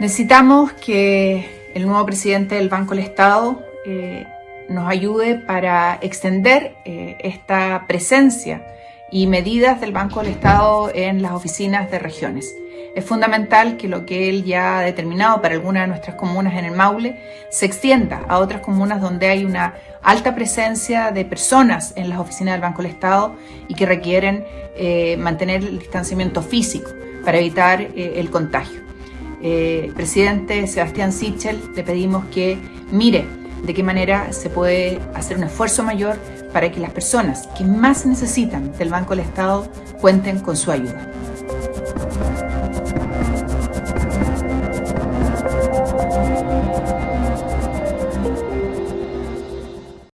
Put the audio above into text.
Necesitamos que el nuevo presidente del Banco del Estado eh, nos ayude para extender eh, esta presencia y medidas del Banco del Estado en las oficinas de regiones. Es fundamental que lo que él ya ha determinado para algunas de nuestras comunas en el Maule se extienda a otras comunas donde hay una alta presencia de personas en las oficinas del Banco del Estado y que requieren eh, mantener el distanciamiento físico para evitar el contagio eh, presidente Sebastián Sichel, le pedimos que mire de qué manera se puede hacer un esfuerzo mayor para que las personas que más necesitan del Banco del Estado cuenten con su ayuda.